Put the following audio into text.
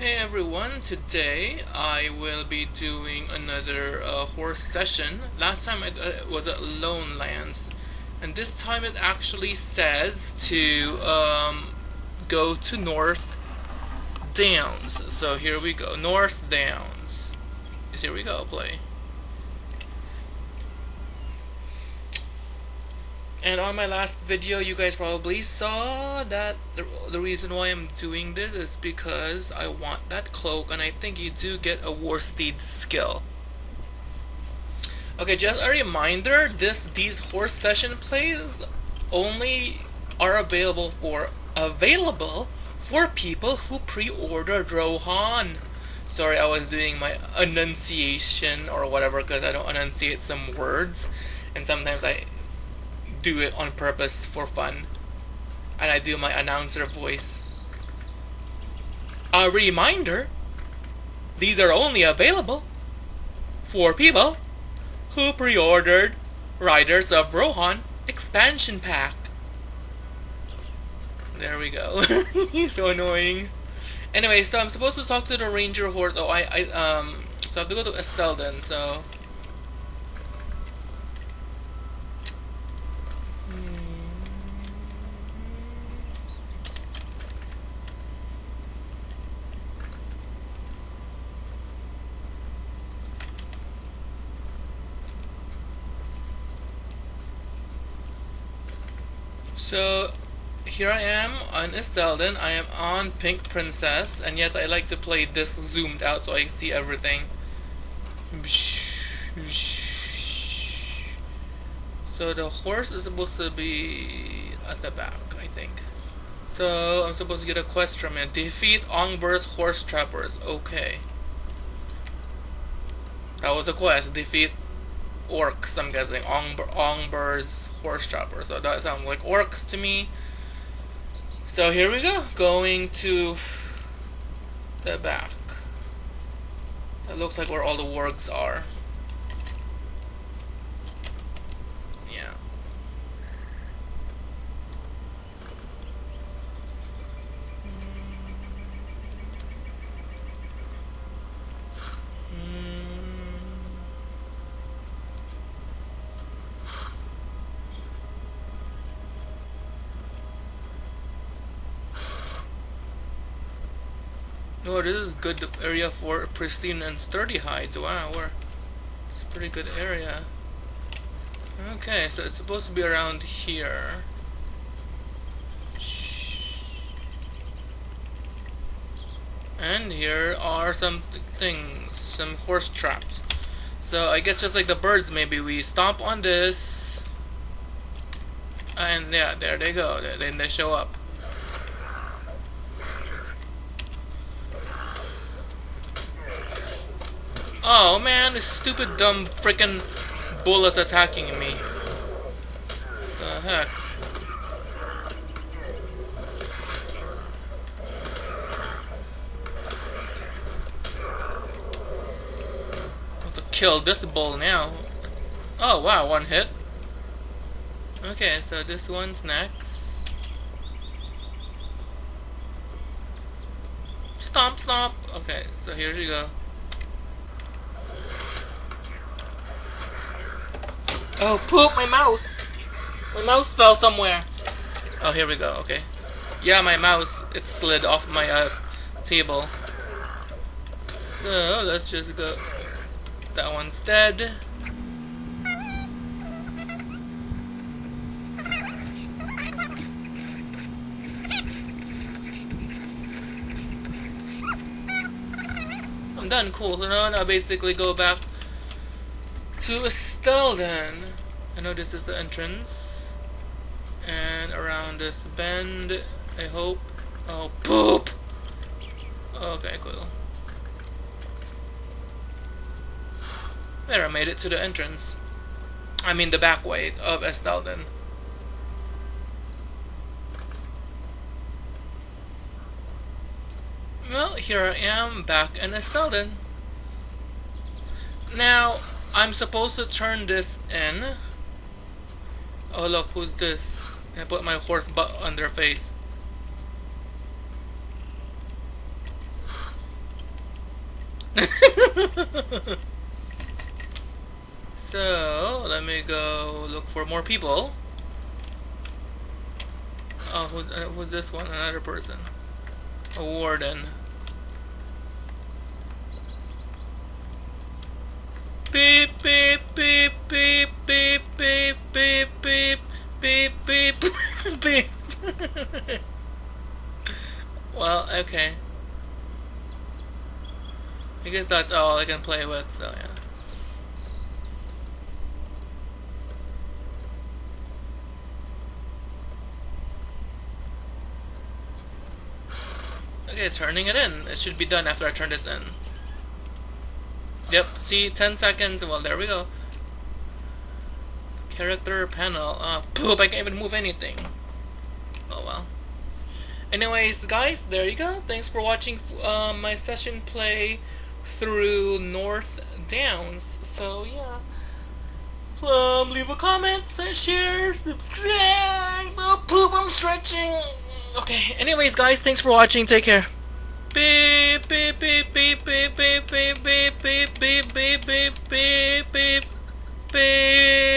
Hey everyone, today I will be doing another uh, horse session. Last time it uh, was at Lone Lands, and this time it actually says to um, go to North Downs. So here we go, North Downs. Here we go, play. And on my last video, you guys probably saw that the, the reason why I'm doing this is because I want that cloak, and I think you do get a war steed skill. Okay, just a reminder, this these horse session plays only are available for available for people who pre-ordered Rohan. Sorry, I was doing my enunciation or whatever because I don't enunciate some words, and sometimes I do it on purpose for fun. And I do my announcer voice. A reminder these are only available for people who pre ordered Riders of Rohan expansion pack. There we go. He's so annoying. Anyway, so I'm supposed to talk to the ranger horse. Oh, I, I, um, so I have to go to Esteldín, so So here I am on Esteldín. I am on Pink Princess, and yes, I like to play this zoomed out so I see everything. So the horse is supposed to be at the back, I think. So I'm supposed to get a quest from it. Defeat Ongbur's horse trappers. Okay. That was the quest. Defeat orcs, I'm guessing. Ongbur's horse chopper. So that sounds like orcs to me. So here we go, going to the back. That looks like where all the wargs are. Oh, this is good area for pristine and sturdy hides. Wow, we're, it's a pretty good area. Okay, so it's supposed to be around here. And here are some things, some horse traps. So I guess just like the birds, maybe we stomp on this, and yeah, there they go. Then they show up. Oh man, this stupid dumb freaking bull is attacking me. The heck? have to kill this bull now. Oh wow, one hit. Okay, so this one's next. Stomp, stomp. Okay, so here you go. Oh, poop, my mouse! My mouse fell somewhere. Oh, here we go, okay. Yeah, my mouse, it slid off my uh, table. So, let's just go. That one's dead. I'm done, cool. So now I basically go back to Esteldín. I know this is the entrance. And around this bend, I hope. Oh, poop! Okay, cool. There, I made it to the entrance. I mean the back way of Esteldín. Well, here I am, back in Esteldín. Now, I'm supposed to turn this in. Oh look, who's this? I put my horse butt on their face. so, let me go look for more people. Oh, who's, uh, who's this one? Another person. A warden. Beep, beep, beep, beep, beep, beep, beep, beep, beep, beep, beep. well, okay. I guess that's all I can play with, so yeah. Okay, turning it in. It should be done after I turn this in. Yep, see, 10 seconds. Well, there we go. Character panel. Uh, poop, I can't even move anything. Oh well. Anyways, guys, there you go. Thanks for watching uh, my session play through North Downs. So, yeah. Um, leave a comment, share, subscribe. Oh, poop, I'm stretching. Okay, anyways, guys, thanks for watching. Take care. Beep, beep, beep, beep, beep, beep, beep, beep, beep, beep, beep, beep, beep, beep.